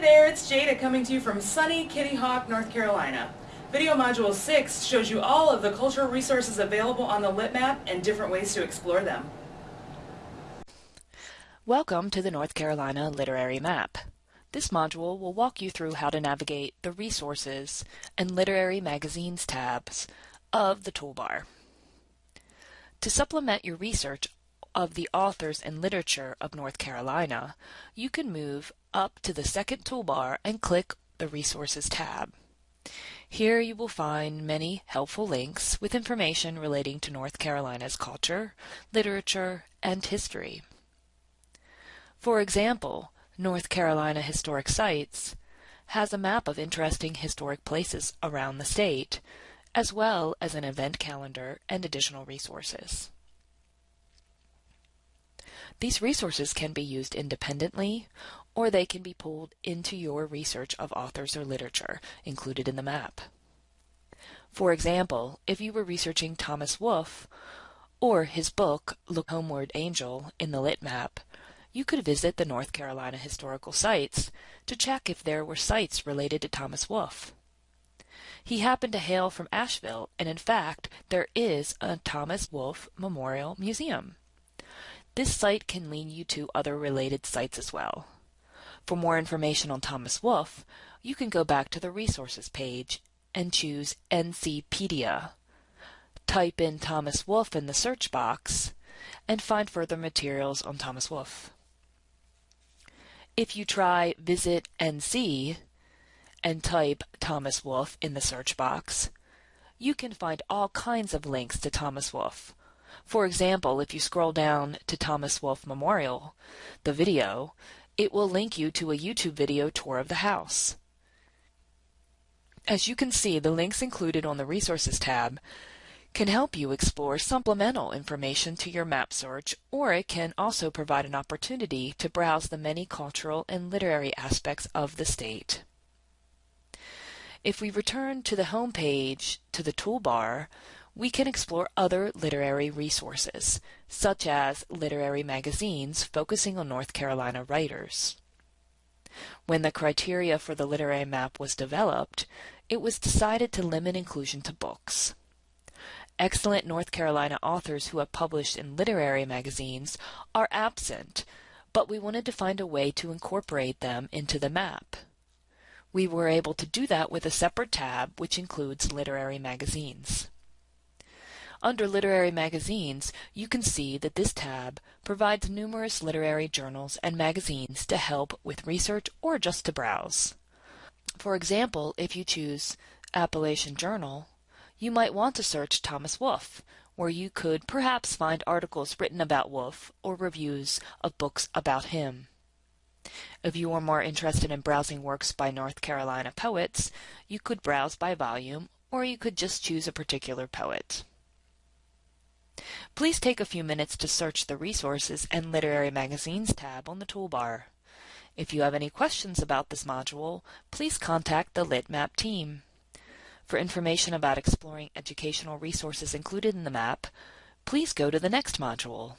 There, it's Jada coming to you from sunny Kitty Hawk, North Carolina. Video Module 6 shows you all of the cultural resources available on the Lit Map and different ways to explore them. Welcome to the North Carolina Literary Map. This module will walk you through how to navigate the Resources and Literary Magazines tabs of the toolbar. To supplement your research of the authors and literature of North Carolina, you can move up to the second toolbar and click the Resources tab. Here you will find many helpful links with information relating to North Carolina's culture, literature, and history. For example, North Carolina Historic Sites has a map of interesting historic places around the state, as well as an event calendar and additional resources. These resources can be used independently, or they can be pulled into your research of authors or literature included in the map. For example, if you were researching Thomas Wolfe, or his book, Look Homeward Angel, in the Lit Map, you could visit the North Carolina historical sites to check if there were sites related to Thomas Wolfe. He happened to hail from Asheville, and in fact, there is a Thomas Wolfe Memorial Museum. This site can lead you to other related sites as well. For more information on Thomas Wolfe, you can go back to the resources page and choose NCpedia. Type in Thomas Wolfe in the search box and find further materials on Thomas Wolfe. If you try Visit NC and type Thomas Wolfe in the search box, you can find all kinds of links to Thomas Wolfe, for example, if you scroll down to Thomas Wolfe Memorial, the video, it will link you to a YouTube video tour of the house. As you can see, the links included on the Resources tab can help you explore supplemental information to your map search, or it can also provide an opportunity to browse the many cultural and literary aspects of the state. If we return to the home page to the toolbar, we can explore other literary resources, such as literary magazines focusing on North Carolina writers. When the criteria for the literary map was developed, it was decided to limit inclusion to books. Excellent North Carolina authors who have published in literary magazines are absent, but we wanted to find a way to incorporate them into the map. We were able to do that with a separate tab which includes literary magazines. Under Literary Magazines, you can see that this tab provides numerous literary journals and magazines to help with research or just to browse. For example, if you choose Appalachian Journal, you might want to search Thomas Wolfe, where you could perhaps find articles written about Wolfe or reviews of books about him. If you are more interested in browsing works by North Carolina poets, you could browse by volume, or you could just choose a particular poet. Please take a few minutes to search the Resources and Literary Magazines tab on the toolbar. If you have any questions about this module, please contact the LitMap team. For information about exploring educational resources included in the map, please go to the next module.